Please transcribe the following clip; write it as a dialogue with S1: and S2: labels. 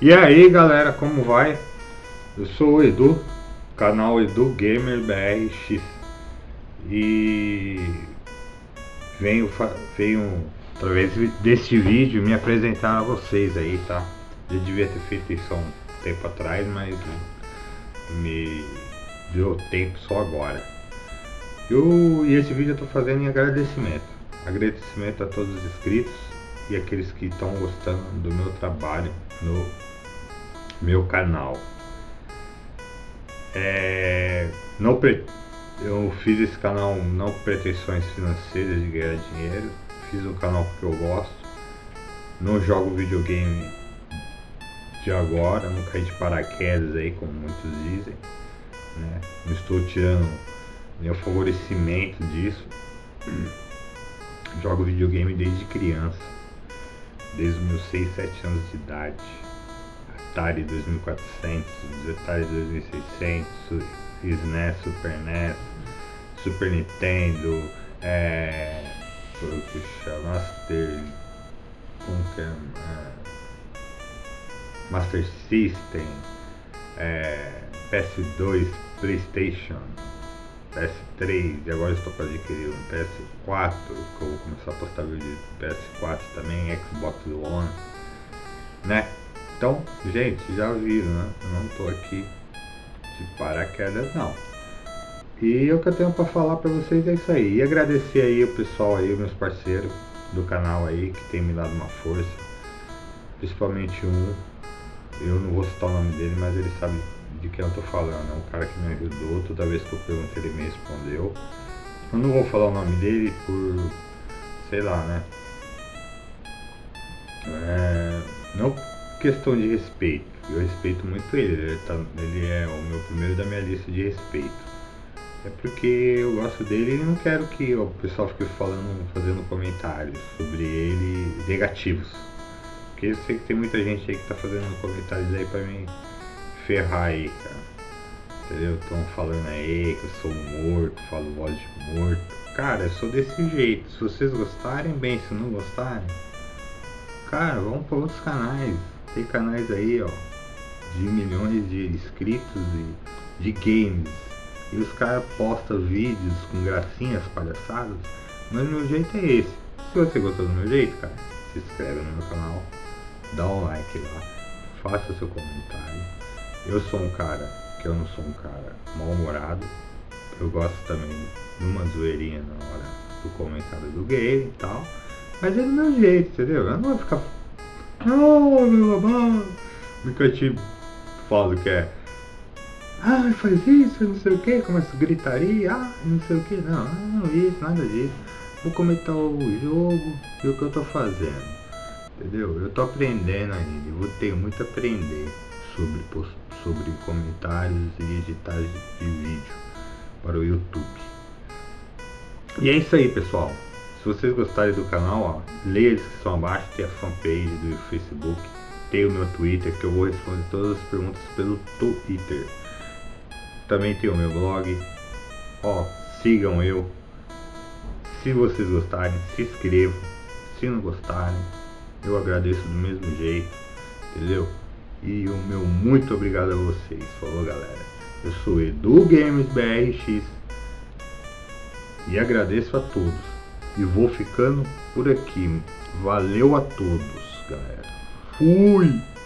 S1: E aí galera, como vai? Eu sou o Edu, canal Edu Gamer BRX e venho, venho através deste vídeo me apresentar a vocês aí, tá? Eu devia ter feito isso há um tempo atrás, mas me deu tempo só agora. Eu, e esse vídeo eu tô fazendo em agradecimento. Agradecimento a todos os inscritos e aqueles que estão gostando do meu trabalho no meu canal. É, não eu fiz esse canal não com pretensões financeiras de ganhar dinheiro, fiz um canal porque eu gosto, não jogo videogame de agora, não caí de paraquedas aí como muitos dizem, né? não estou tirando meu favorecimento disso, jogo videogame desde criança, desde meus 6, 7 anos de idade. Atari 2400, Atari 2600, SNES, Super NES, Super Nintendo, é, puxa, Master, como que é, é Master System, é, PS2, Playstation, PS3 e agora estou para adquirir um PS4 que eu vou começar a postar vídeo de PS4 também, Xbox One, né? Então, gente, já viram, né? Eu não tô aqui de paraquedas, não. E o que eu tenho para falar para vocês é isso aí. E agradecer aí o pessoal aí, meus parceiros do canal aí, que tem me dado uma força. Principalmente um, eu não vou citar o nome dele, mas ele sabe de quem eu tô falando. É um cara que me ajudou, toda vez que eu perguntei ele me respondeu. Eu não vou falar o nome dele por, sei lá, né? É, não questão de respeito. Eu respeito muito ele, ele, tá, ele é o meu primeiro da minha lista de respeito. É porque eu gosto dele e não quero que o pessoal fique falando, fazendo comentários sobre ele negativos. Porque eu sei que tem muita gente aí que tá fazendo comentários aí pra me ferrar aí, cara. Entendeu? Estão falando aí que eu sou morto, falo voz de morto. Cara, eu sou desse jeito. Se vocês gostarem, bem. Se não gostarem, cara, vamos para outros canais. Tem canais aí, ó, de milhões de inscritos e de games. E os caras postam vídeos com gracinhas palhaçadas. Mas meu jeito é esse. Se você gostou do meu jeito, cara, se inscreve no meu canal, dá um like lá, faça seu comentário. Eu sou um cara que eu não sou um cara mal-humorado. Eu gosto também de uma zoeirinha na hora do comentário do game e tal. Mas é do meu jeito, entendeu? Eu não vou ficar Oh, meu amor. Nunca te falo que é. Ah, faz isso, não sei o que, começa gritaria, ah, não sei o que, não, não, isso, nada disso. Vou comentar o jogo e o que eu tô fazendo. Entendeu? Eu tô aprendendo ainda, vou ter muito a aprender sobre, sobre comentários e editagens de vídeo para o YouTube. E é isso aí, pessoal. Vocês gostarem do canal, ó, leia a descrição abaixo, tem a fanpage do Facebook, tem o meu Twitter, que eu vou responder todas as perguntas pelo Twitter. Também tem o meu blog, ó, sigam eu. Se vocês gostarem, se inscrevam. Se não gostarem, eu agradeço do mesmo jeito, entendeu? E o meu muito obrigado a vocês. Falou, galera. Eu sou Edu Games BRX e agradeço a todos. E vou ficando por aqui. Valeu a todos, galera. Fui!